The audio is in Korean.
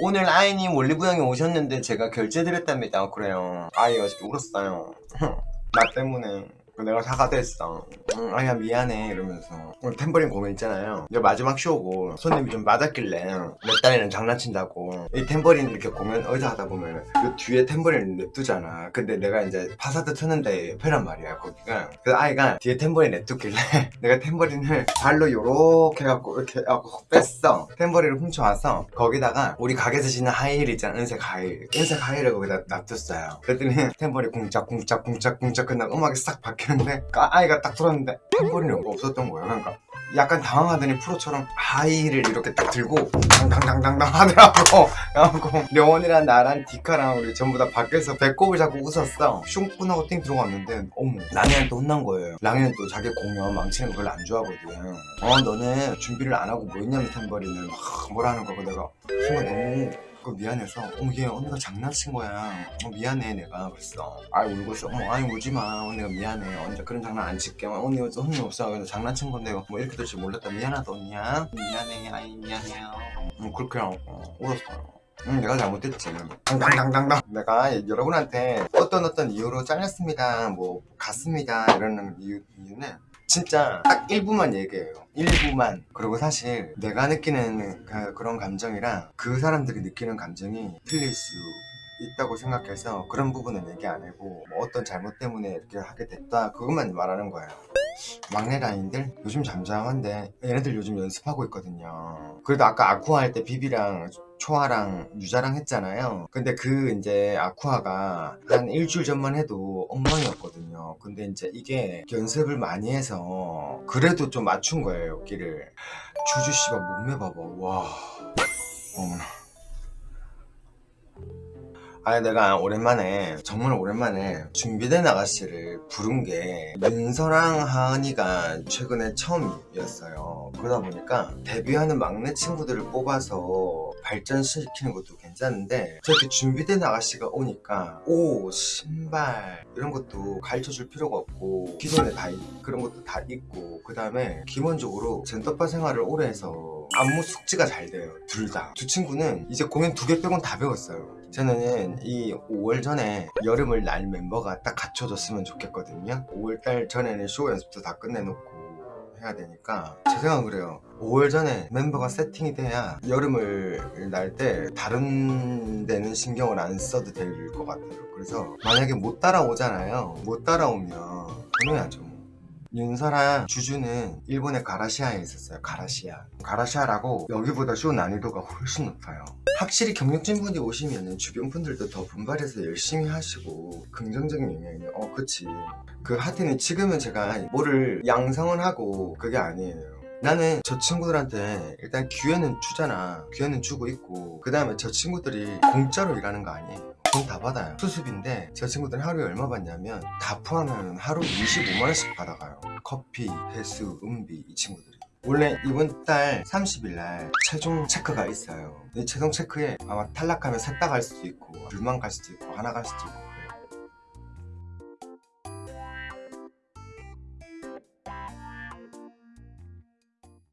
오늘 아이님 올리브영에 오셨는데 제가 결제드렸답니다. 그래요. 아이 어저께 울었어요. 나 때문에 내가 사과했어. 응, 아야 미안해. 이러면서. 오늘 탬버린 공연 있잖아요. 이제 마지막 쇼고 손님이 좀 많았길래 몇 달에는 장난친다고 이 탬버린 이렇게 공연 어디서 하다 보면 그 뒤에 탬버린을 냅두잖아. 근데 내가 이제 파사드 트는데 옆에란 말이야 거기가. 그 아이가 뒤에 탬버린 냅두길래 내가 탬버린을 발로 요렇게 해갖고 이렇게 해갖고 뺐어. 탬버린을 훔쳐와서 거기다가 우리 가게에서 신는 하이힐 있잖아 은색 하이힐. 은색 하이힐을 거기다 놔뒀어요. 그랬더니 탬버린 궁짝궁짝 궁짝궁짝 끝나고 음악이 싹 바뀌 었는데 아- 아이가 딱 들었는데 탬버린이 없었던 거야 그러니까 약간 당황하더니 프로처럼 하이힐을 이렇게 딱 들고 당당당당당 하더라고. 그래갖고 려원이랑 나랑 디카랑 우리 전부 다 밖에서 배꼽을 잡고 웃었어. 슝뿐하고 띵 들어갔는데 어머 랑이한테 혼난 거예요. 랑이는 또 자기 공연 망치는 거 별로 안 좋아하거든. 어 너네 준비를 안 하고 뭐 했냐면 탬버린을 막 뭐라는 거고 내가. 순간 너무 그 미안해서 어머 얘 언니가 장난친 거야. 어 미안해 내가. 그랬어. 아 울고 있어 어머 아니 울지마. 언니가 미안해. 언니가 그런 장난 안 칠게. 언니 언니 없어. 그래서 장난친 건데 뭐 이렇게 될 줄 몰랐다. 미안하다 언니야. 미안해. 아이 미안해요. 음 그렇게 하고 울었어요 응, 내가 잘못했지. 당당당당. 내가 여러분한테 어떤 어떤 이유로 잘렸습니다. 뭐 갔습니다. 이러는 이유, 이유는 진짜 딱 1부만 얘기해요. 1부만. 그리고 사실 내가 느끼는 그, 그런 감정이랑 그 사람들이 느끼는 감정이 틀릴 수 있다고 생각해서 그런 부분은 얘기 안 하고 뭐 어떤 잘못 때문에 이렇게 하게 됐다 그것만 말하는 거예요. 막내 라인들 요즘 잠잠한데 얘네들 요즘 연습하고 있거든요 그래도 아까 아쿠아 할 때 비비랑 초아랑 유자랑 했잖아요. 근데 그 이제 아쿠아가 한 일주일 전만 해도 엉망이었거든요. 근데 이제 이게 연습을 많이 해서 그래도 좀 맞춘 거예요 끼를. 주주 씨발 몸매 봐봐. 와 어머나. 아니 내가 오랜만에 정말 오랜만에 준비된 아가씨를 부른 게 윤서랑 하은이가 최근에 처음이었어요. 그러다 보니까 데뷔하는 막내 친구들을 뽑아서 발전시키는 것도 괜찮은데 저렇게 준비된 아가씨가 오니까 옷, 신발 이런 것도 가르쳐줄 필요가 없고 기존에 다 있- 그런 것도 다 있고 그 다음에 기본적으로 젠더파 생활을 오래 해서 안무 숙지가 잘 돼요 둘 다. 두 친구는 이제 공연 두 개 빼곤 다 배웠어요. 저는 이 5월 전에 여름을 날 멤버가 딱 갖춰졌으면 좋겠거든요. 5월달 전에는 쇼 연습도 다 끝내놓고 해야 되니까 제 생각은 그래요. 5월 전에 멤버가 세팅이 돼야 여름을 날 때 다른 데는 신경을 안 써도 될 것 같아요. 그래서 만약에 못 따라오잖아요. 못 따라오면 그러야죠 윤서랑 주주는 일본의 가라시아에 있었어요 가라시아. 가라시아라고 여기보다 쇼 난이도가 훨씬 높아요. 확실히 경력진 분이 오시면 주변 분들도 더 분발해서 열심히 하시고 긍정적인 영향이 어 그치. 그 하여튼 지금은 제가 뭐를 양성을 하고 그게 아니에요. 나는 저 친구들한테 일단 기회는 주잖아. 기회는 주고 있고 그 다음에 저 친구들이 공짜로 일하는 거 아니에요 돈 다 받아요. 수습인데 저 친구들은 하루에 얼마 받냐면 다 포함하면 하루 25만원씩 받아가요. 커피, 해수, 음비 이 친구들이. 원래 이번 달 30일날 최종 체크가 있어요. 이 최종 체크에 아마 탈락하면 셋 다 갈 수도 있고 둘만 갈 수도 있고 하나 갈 수도 있고